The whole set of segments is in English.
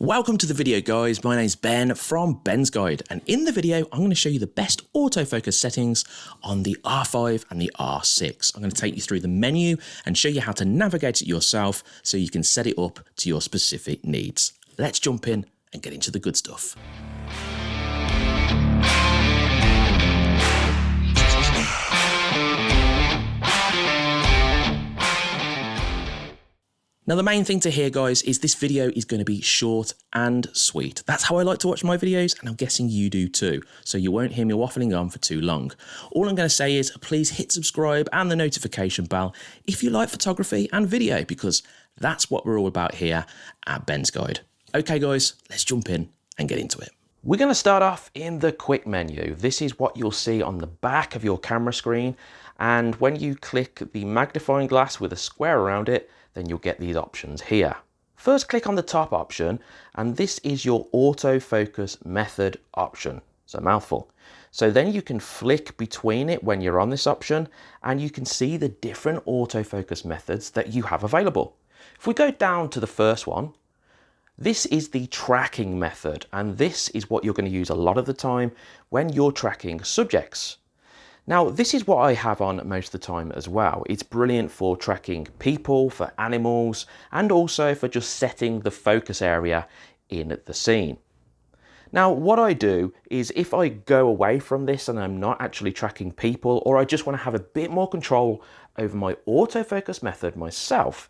Welcome to the video guys, my name's Ben from Ben's Guide and in the video I'm going to show you the best autofocus settings on the R5 and the R6. I'm going to take you through the menu and show you how to navigate it yourself so you can set it up to your specific needs. Let's jump in and get into the good stuff. Now the main thing to hear guys is this video is going to be short and sweet. That's how I like to watch my videos and I'm guessing you do too. So you won't hear me waffling on for too long. All I'm going to say is please hit subscribe and the notification bell if you like photography and video because that's what we're all about here at Ben's Guide. Okay guys, let's jump in and get into it. We're going to start off in the quick menu. This is what you'll see on the back of your camera screen and when you click the magnifying glass with a square around it then you'll get these options here. First click on the top option and this is your autofocus method option. A mouthful. So then you can flick between it when you're on this option and you can see the different autofocus methods that you have available. If we go down to the first one, this is the tracking method and this is what you're going to use a lot of the time when you're tracking subjects. Now, this is what I have on most of the time as well. It's brilliant for tracking people, for animals, and also for just setting the focus area in the scene. Now, what I do is if I go away from this and I'm not actually tracking people, or I just want to have a bit more control over my autofocus method myself,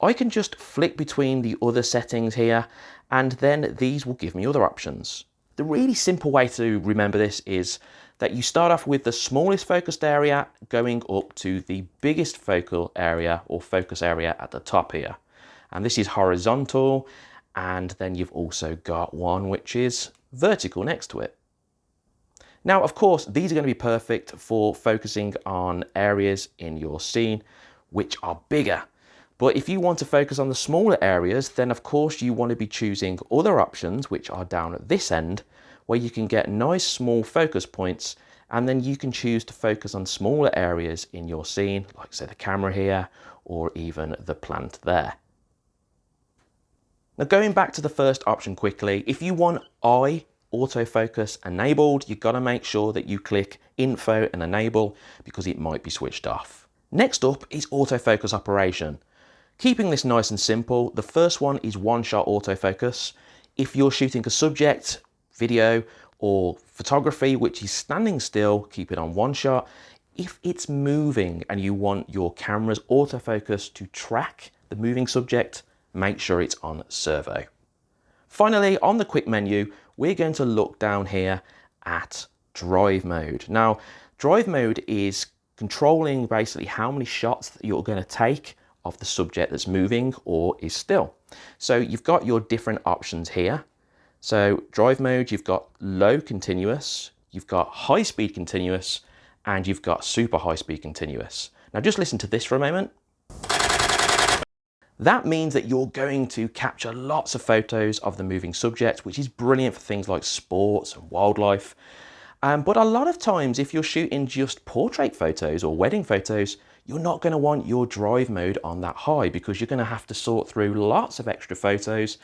I can just flick between the other settings here, and then these will give me other options. The really simple way to remember this is that you start off with the smallest focused area going up to the biggest focal area or focus area at the top here. And this is horizontal and then you've also got one which is vertical next to it. Now, of course, these are going to be perfect for focusing on areas in your scene which are bigger. But if you want to focus on the smaller areas, then of course you want to be choosing other options which are down at this end where you can get nice small focus points and then you can choose to focus on smaller areas in your scene, like say the camera here, or even the plant there. Now going back to the first option quickly, if you want eye autofocus enabled, you've got to make sure that you click info and enable because it might be switched off. Next up is autofocus operation. Keeping this nice and simple, the first one is one shot autofocus. If you're shooting a subject, video or photography which is standing still, keep it on one shot. If it's moving and you want your camera's autofocus to track the moving subject, make sure it's on servo. Finally, on the quick menu, we're going to look down here at drive mode. Now, drive mode is controlling basically how many shots that you're going to take of the subject that's moving or is still. So you've got your different options here. So drive mode, you've got low continuous, you've got high speed continuous, and you've got super high speed continuous. Now just listen to this for a moment. That means that you're going to capture lots of photos of the moving subject, which is brilliant for things like sports and wildlife. Um, but a lot of times, if you're shooting just portrait photos or wedding photos, you're not going to want your drive mode on that high because you're going to have to sort through lots of extra photos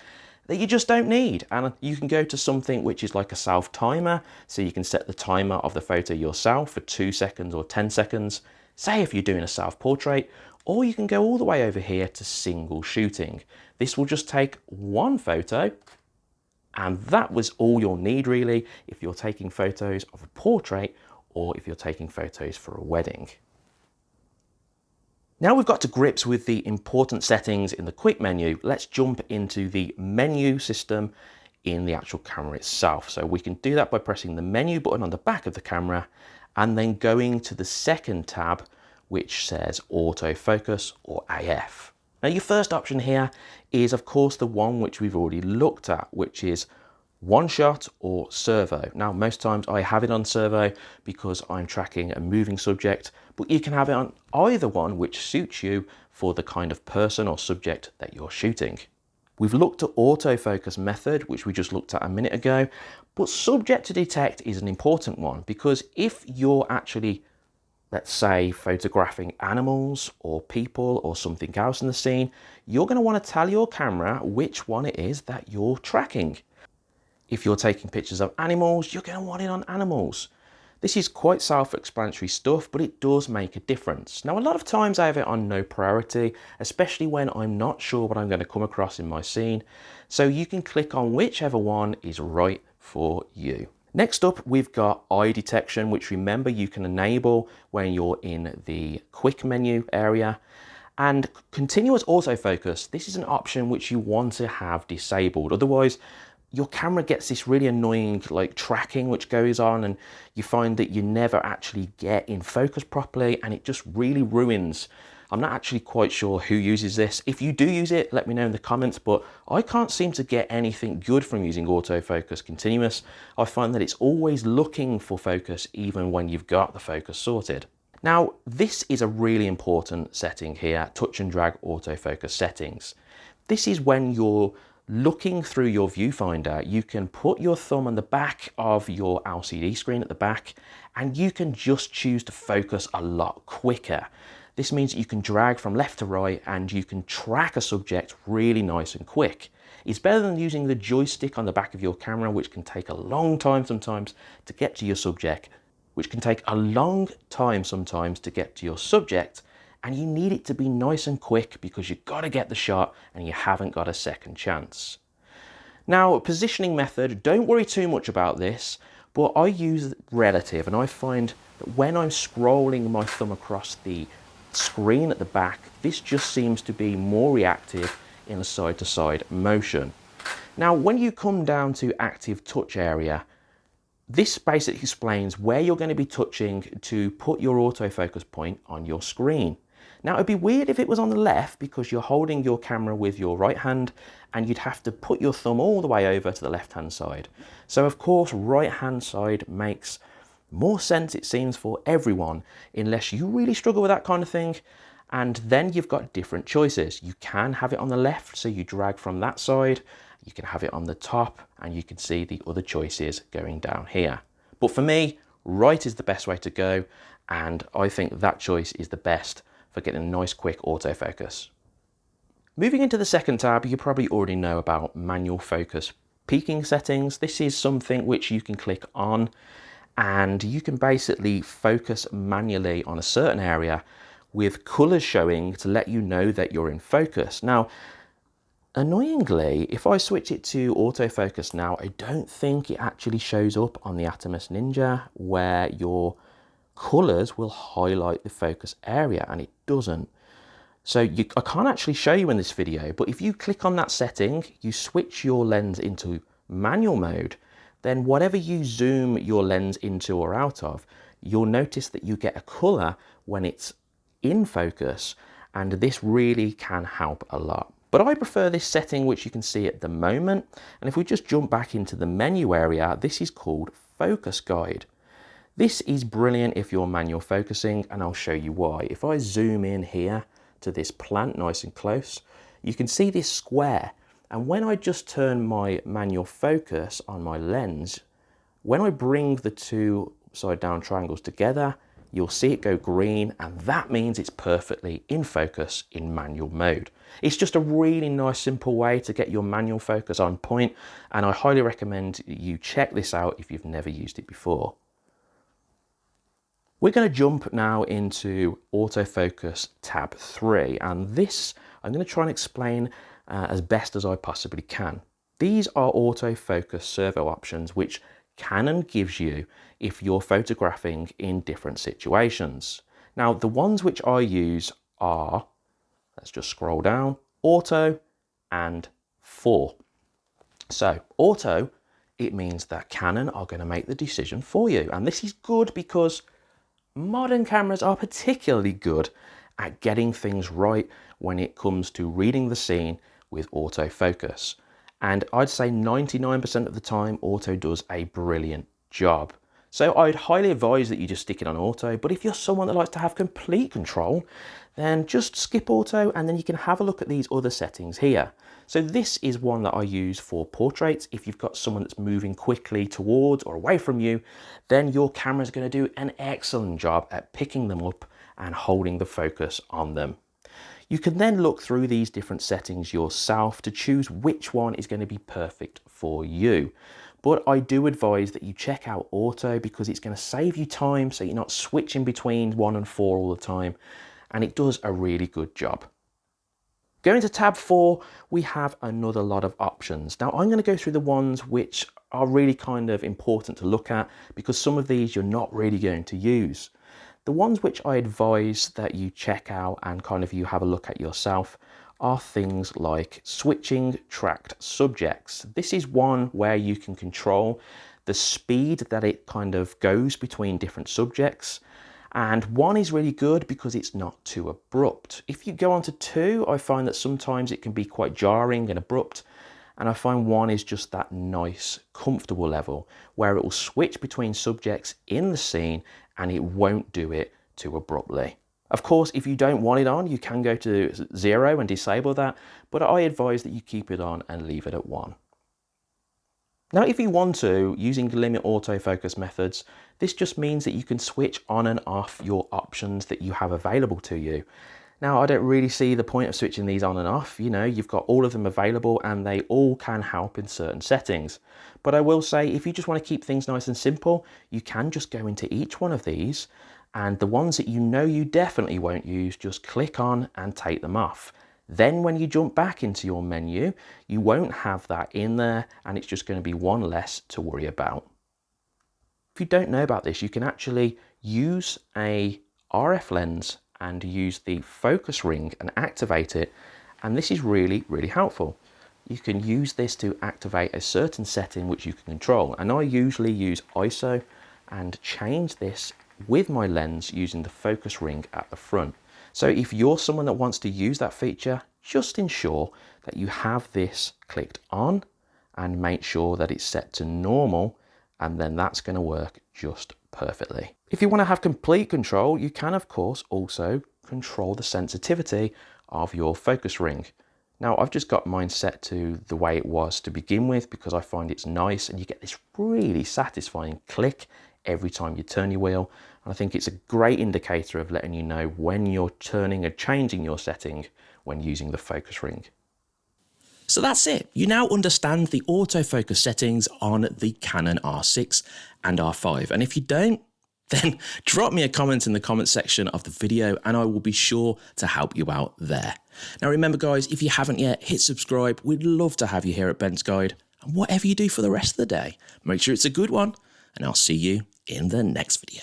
that you just don't need. And you can go to something which is like a self timer. So you can set the timer of the photo yourself for two seconds or 10 seconds. Say if you're doing a self portrait, or you can go all the way over here to single shooting. This will just take one photo and that was all you'll need really if you're taking photos of a portrait or if you're taking photos for a wedding. Now we've got to grips with the important settings in the quick menu, let's jump into the menu system in the actual camera itself. So we can do that by pressing the menu button on the back of the camera and then going to the second tab which says autofocus or AF. Now your first option here is of course the one which we've already looked at which is one shot or servo. Now, most times I have it on servo because I'm tracking a moving subject, but you can have it on either one which suits you for the kind of person or subject that you're shooting. We've looked at autofocus method, which we just looked at a minute ago, but subject to detect is an important one because if you're actually let's say photographing animals or people or something else in the scene, you're going to want to tell your camera which one it is that you're tracking. If you're taking pictures of animals, you're going to want it on animals. This is quite self-explanatory stuff, but it does make a difference. Now, a lot of times I have it on no priority, especially when I'm not sure what I'm going to come across in my scene. So you can click on whichever one is right for you. Next up, we've got eye detection, which remember you can enable when you're in the quick menu area. And continuous autofocus, this is an option which you want to have disabled. Otherwise, your camera gets this really annoying like tracking which goes on and you find that you never actually get in focus properly and it just really ruins I'm not actually quite sure who uses this. If you do use it, let me know in the comments, but I can't seem to get anything good from using autofocus continuous. I find that it's always looking for focus even when you've got the focus sorted. Now, this is a really important setting here, touch and drag autofocus settings. This is when you're looking through your viewfinder, you can put your thumb on the back of your LCD screen at the back and you can just choose to focus a lot quicker. This means you can drag from left to right and you can track a subject really nice and quick. It's better than using the joystick on the back of your camera, which can take a long time sometimes to get to your subject, which can take a long time sometimes to get to your subject, and you need it to be nice and quick because you've got to get the shot and you haven't got a second chance. Now, positioning method, don't worry too much about this, but I use relative and I find that when I'm scrolling my thumb across the screen at the back, this just seems to be more reactive in a side-to-side -side motion. Now, when you come down to active touch area, this basically explains where you're going to be touching to put your autofocus point on your screen. Now it'd be weird if it was on the left because you're holding your camera with your right hand and you'd have to put your thumb all the way over to the left hand side. So of course right hand side makes more sense it seems for everyone unless you really struggle with that kind of thing. And then you've got different choices. You can have it on the left so you drag from that side. You can have it on the top and you can see the other choices going down here. But for me right is the best way to go and I think that choice is the best for getting a nice quick autofocus. Moving into the second tab, you probably already know about manual focus peaking settings. This is something which you can click on and you can basically focus manually on a certain area with colors showing to let you know that you're in focus. Now, annoyingly, if I switch it to autofocus now, I don't think it actually shows up on the Atomos Ninja where your colors will highlight the focus area and it doesn't. So you, I can't actually show you in this video, but if you click on that setting, you switch your lens into manual mode, then whatever you zoom your lens into or out of, you'll notice that you get a color when it's in focus, and this really can help a lot. But I prefer this setting, which you can see at the moment. And if we just jump back into the menu area, this is called Focus Guide. This is brilliant if you're manual focusing, and I'll show you why. If I zoom in here to this plant nice and close, you can see this square and when I just turn my manual focus on my lens, when I bring the two side down triangles together, you'll see it go green and that means it's perfectly in focus in manual mode. It's just a really nice simple way to get your manual focus on point and I highly recommend you check this out if you've never used it before. We're going to jump now into autofocus tab 3 and this I'm going to try and explain uh, as best as I possibly can. These are autofocus servo options which Canon gives you if you're photographing in different situations. Now the ones which I use are, let's just scroll down, auto and 4. So auto, it means that Canon are going to make the decision for you and this is good because modern cameras are particularly good at getting things right when it comes to reading the scene with autofocus. And I'd say 99% of the time, auto does a brilliant job. So I'd highly advise that you just stick it on auto, but if you're someone that likes to have complete control, then just skip auto and then you can have a look at these other settings here. So this is one that I use for portraits. If you've got someone that's moving quickly towards or away from you, then your camera is going to do an excellent job at picking them up and holding the focus on them. You can then look through these different settings yourself to choose which one is going to be perfect for you. But I do advise that you check out auto because it's going to save you time so you're not switching between one and four all the time. And it does a really good job. Going to tab four, we have another lot of options. Now I'm going to go through the ones which are really kind of important to look at because some of these you're not really going to use. The ones which I advise that you check out and kind of you have a look at yourself are things like switching tracked subjects. This is one where you can control the speed that it kind of goes between different subjects. And one is really good because it's not too abrupt. If you go on to two, I find that sometimes it can be quite jarring and abrupt. And I find one is just that nice, comfortable level where it will switch between subjects in the scene and it won't do it too abruptly. Of course, if you don't want it on, you can go to zero and disable that, but I advise that you keep it on and leave it at one. Now, if you want to, using limit autofocus methods, this just means that you can switch on and off your options that you have available to you. Now, I don't really see the point of switching these on and off. You know, you've got all of them available and they all can help in certain settings. But I will say, if you just want to keep things nice and simple, you can just go into each one of these and the ones that you know you definitely won't use, just click on and take them off. Then when you jump back into your menu, you won't have that in there and it's just going to be one less to worry about. If you don't know about this, you can actually use a RF lens and use the focus ring and activate it. And this is really, really helpful. You can use this to activate a certain setting which you can control. And I usually use ISO and change this with my lens using the focus ring at the front. So if you're someone that wants to use that feature, just ensure that you have this clicked on and make sure that it's set to normal and then that's going to work just perfectly. If you want to have complete control, you can of course also control the sensitivity of your focus ring. Now I've just got mine set to the way it was to begin with because I find it's nice and you get this really satisfying click every time you turn your wheel. And I think it's a great indicator of letting you know when you're turning and changing your setting when using the focus ring. So that's it. You now understand the autofocus settings on the Canon R6 and R5. And if you don't, then drop me a comment in the comment section of the video and I will be sure to help you out there. Now remember guys, if you haven't yet, hit subscribe. We'd love to have you here at Ben's Guide. And whatever you do for the rest of the day, make sure it's a good one and I'll see you in the next video.